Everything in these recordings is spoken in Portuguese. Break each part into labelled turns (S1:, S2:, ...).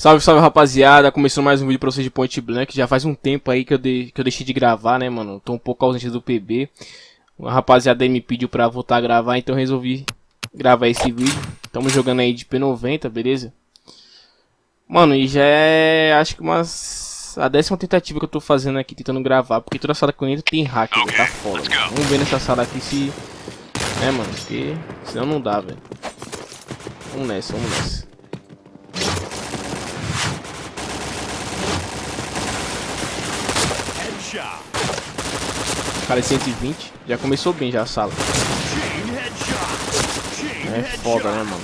S1: Salve, salve rapaziada, começou mais um vídeo pra vocês de Point Blank, já faz um tempo aí que eu, de, que eu deixei de gravar, né mano, tô um pouco ausente do PB A rapaziada aí me pediu pra voltar a gravar, então resolvi gravar esse vídeo. Tamo jogando aí de P90, beleza? Mano, e já é, acho que umas... A décima tentativa que eu tô fazendo aqui, tentando gravar, porque toda sala que eu entro tem hack, okay, tá foda Vamos ver nessa sala aqui se... Né mano, porque senão não dá, velho. Vamos nessa, vamos nessa Cara, é 120. Já começou bem já a sala. É foda, né, mano?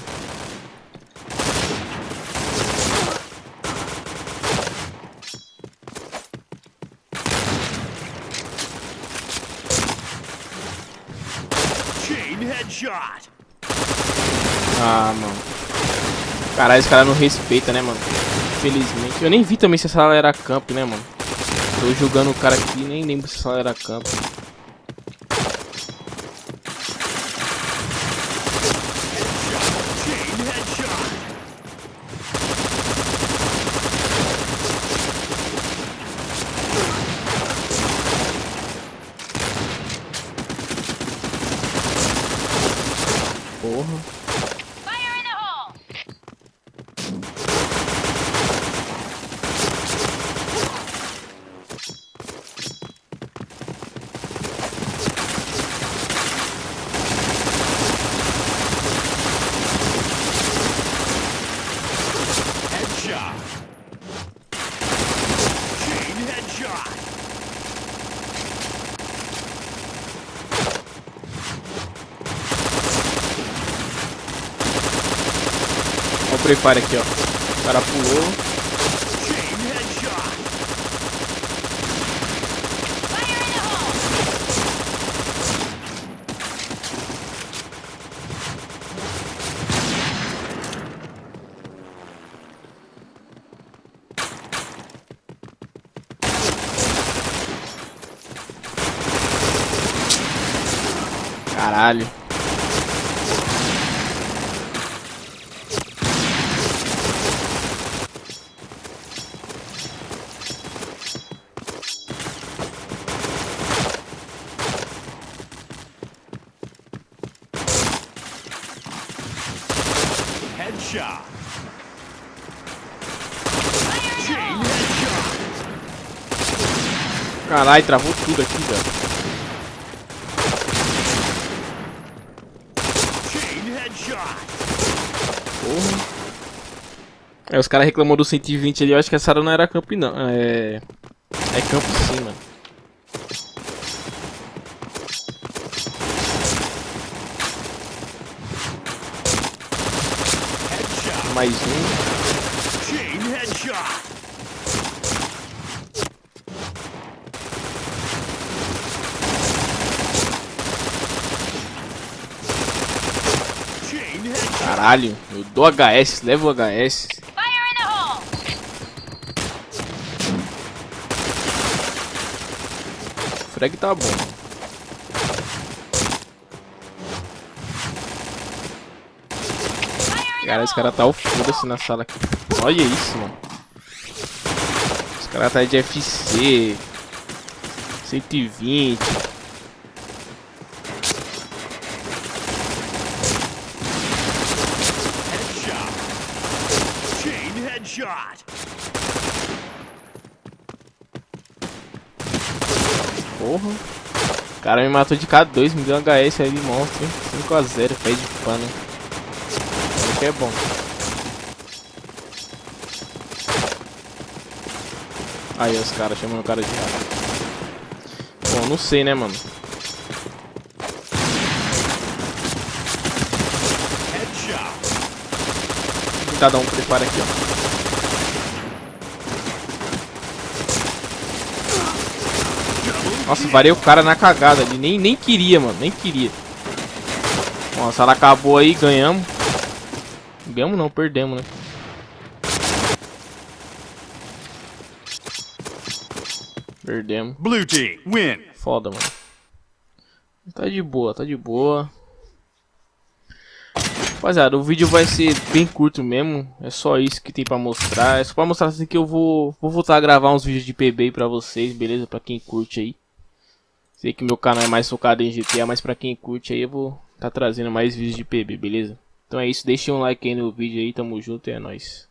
S1: Ah, mano. Caralho, esse cara não respeita, né, mano? Infelizmente. Eu nem vi também se essa sala era camp, né, mano? Tô jogando o cara aqui, nem lembro se era campo. Porra. Free Fire aqui, ó. O cara pulou. Caralho. Headshot. Caralho, travou tudo aqui, velho. Porra. É, os caras reclamou do 120 ali, eu acho que essa área não era campo não. É. É campo sim, mano. mais um. Chain headshot. Caralho, eu dou HS, levo HS. Frag tá bom. Cara, esse cara tá o foda-se na sala aqui. Olha isso, mano. Os caras tá de FC. 120. Porra. O cara me matou de K2, me deu um HS aí de monstro, hein? 5x0, pé de pano que é bom. Aí os caras chamando o cara de rato. Bom, não sei né, mano. Vou dar um preparo aqui, ó. Nossa, varei o cara na cagada ali. Nem, nem queria, mano. Nem queria. Nossa, ela acabou aí, ganhamos. Ganhamos não, perdemos, né? Perdemos. Blue team, win. Foda, mano. Tá de boa, tá de boa. Rapaziada, o vídeo vai ser bem curto mesmo. É só isso que tem pra mostrar. É só pra mostrar assim que eu vou, vou voltar a gravar uns vídeos de PB aí pra vocês, beleza? Pra quem curte aí. Sei que meu canal é mais focado em GTA, mas pra quem curte aí eu vou tá trazendo mais vídeos de PB, beleza? Então é isso, deixem um like aí no vídeo aí, tamo junto e é nóis.